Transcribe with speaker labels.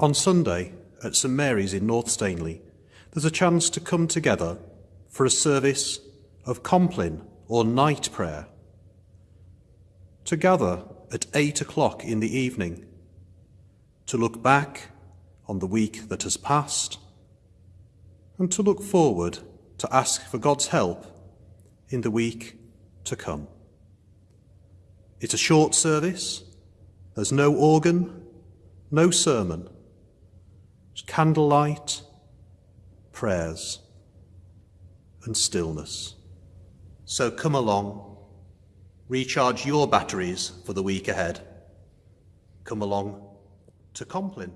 Speaker 1: On Sunday at St Mary's in North Stainley, there's a chance to come together for a service of Compline or night prayer. To gather at eight o'clock in the evening, to look back on the week that has passed, and to look forward to ask for God's help in the week to come. It's a short service, there's no organ, no sermon, candlelight, prayers, and stillness. So come along, recharge your batteries for the week ahead. Come along to Compline.